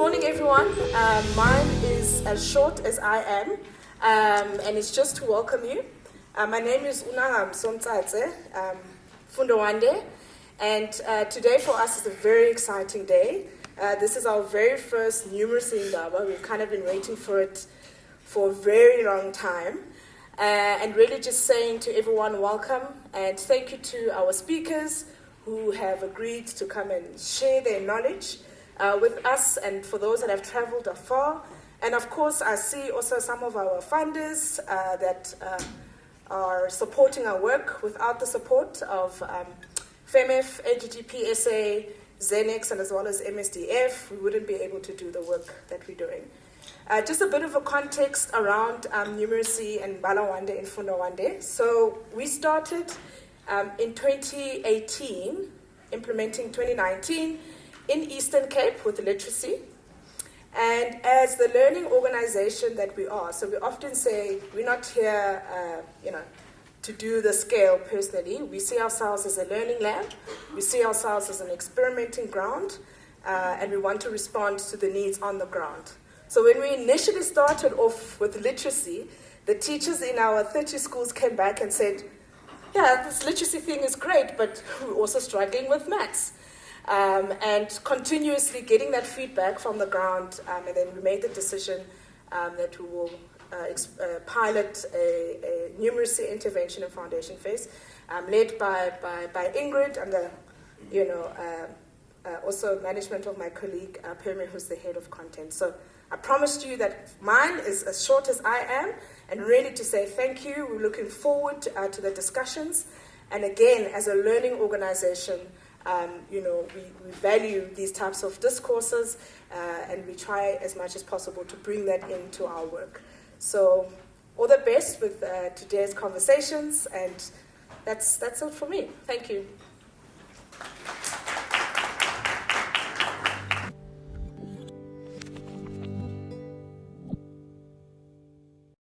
everyone. Um, mine is as short as I am, um, and it's just to welcome you. Uh, my name is Unaham Somtsatse um, Funda Wande, and uh, today for us is a very exciting day. Uh, this is our very first numeracy indaba. We've kind of been waiting for it for a very long time. Uh, and really just saying to everyone, welcome, and thank you to our speakers who have agreed to come and share their knowledge uh, with us and for those that have traveled afar. And of course, I see also some of our funders uh, that uh, are supporting our work. Without the support of um, FEMEF, AGGPSA, Zenex, and as well as MSDF, we wouldn't be able to do the work that we're doing. Uh, just a bit of a context around um, numeracy and Bala Wande and Funda Wande. So we started um, in 2018, implementing 2019 in Eastern Cape with literacy. And as the learning organization that we are, so we often say we're not here, uh, you know, to do the scale personally. We see ourselves as a learning lab. We see ourselves as an experimenting ground, uh, and we want to respond to the needs on the ground. So when we initially started off with literacy, the teachers in our 30 schools came back and said, yeah, this literacy thing is great, but we're also struggling with maths. Um, and continuously getting that feedback from the ground, um, and then we made the decision um, that we will uh, uh, pilot a, a, numeracy intervention and foundation phase, um, led by, by, by, Ingrid and the, you know, uh, uh also management of my colleague uh, Permi, who's the head of content. So I promised you that mine is as short as I am, and really to say thank you. We're looking forward to, uh, to the discussions. And again, as a learning organization, um, you know, we, we, value these types of discourses uh, and we try as much as possible to bring that into our work. So all the best with uh, today's conversations and that's, that's it for me. Thank you.